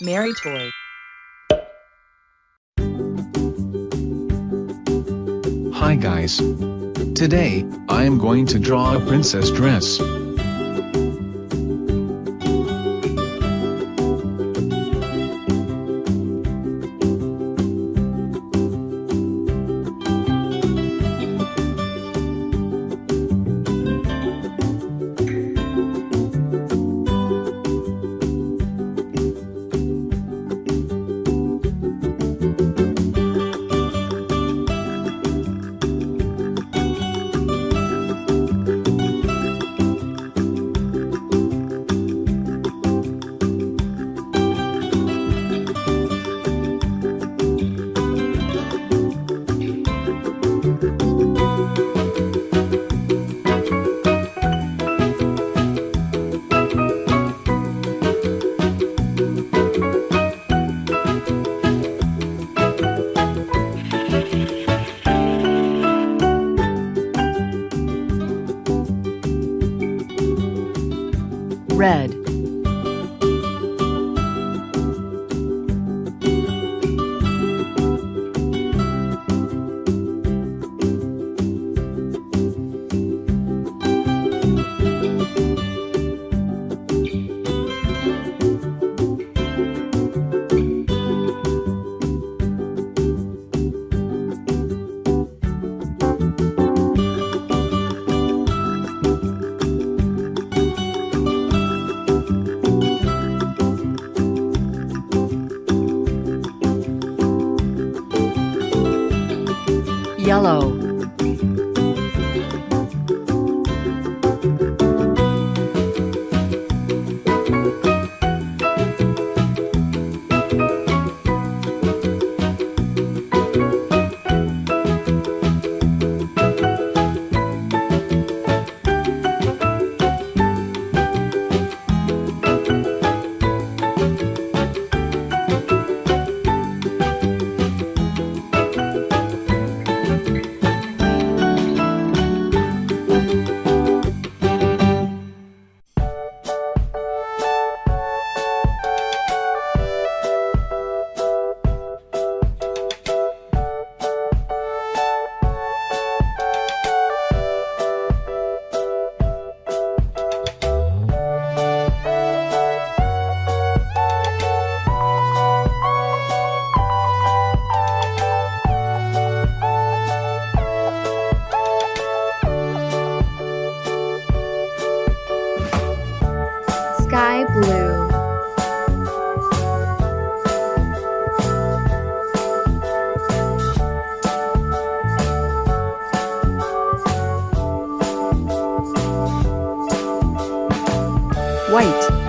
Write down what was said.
Mary Toy. Hi guys. Today, I am going to draw a princess dress. Red. Yellow. sky blue. White.